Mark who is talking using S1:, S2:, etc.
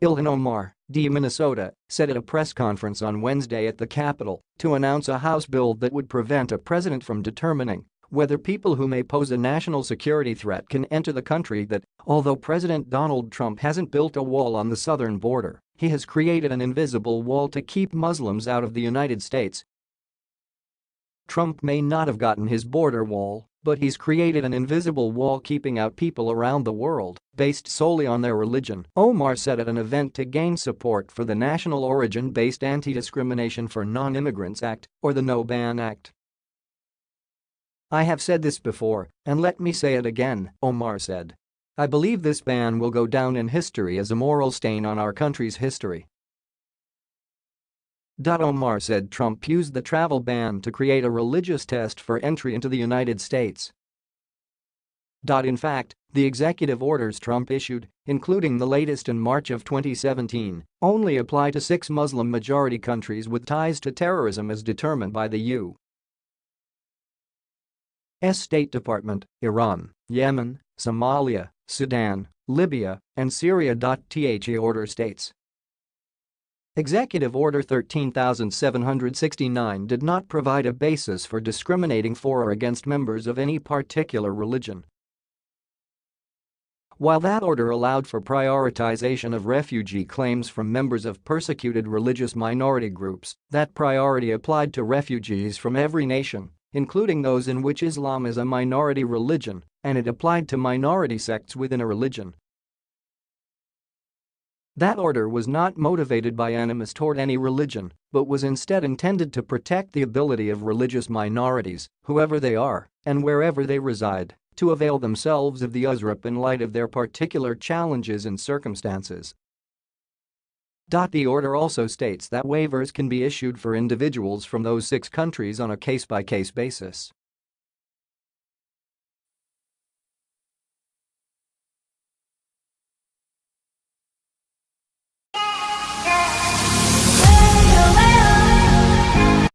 S1: Ilhan Omar, D. Minnesota, said at a press conference on Wednesday at the Capitol to announce a House bill that would prevent a president from determining whether people who may pose a national security threat can enter the country that, although President Donald Trump hasn't built a wall on the southern border, he has created an invisible wall to keep Muslims out of the United States. Trump may not have gotten his border wall, but he's created an invisible wall keeping out people around the world based solely on their religion, Omar said at an event to gain support for the National Origin-Based Anti-Discrimination for Non-Immigrants Act, or the No Ban Act. I have said this before, and let me say it again, Omar said. I believe this ban will go down in history as a moral stain on our country's history. Omar said Trump used the travel ban to create a religious test for entry into the United States. In fact, the executive orders Trump issued, including the latest in March of 2017, only apply to six Muslim-majority countries with ties to terrorism as determined by the U.S. State Department, Iran, Yemen, Somalia, Sudan, Libya, and Syria. The order states Executive Order 13769 did not provide a basis for discriminating for or against members of any particular religion. While that order allowed for prioritization of refugee claims from members of persecuted religious minority groups, that priority applied to refugees from every nation, including those in which Islam is a minority religion, and it applied to minority sects within a religion. That order was not motivated by animus toward any religion, but was instead intended to protect the ability of religious minorities, whoever they are and wherever they reside, to avail themselves of the USRAP in light of their particular challenges and circumstances. The order also states that waivers can be issued for individuals from those six countries on a case-by-case -case basis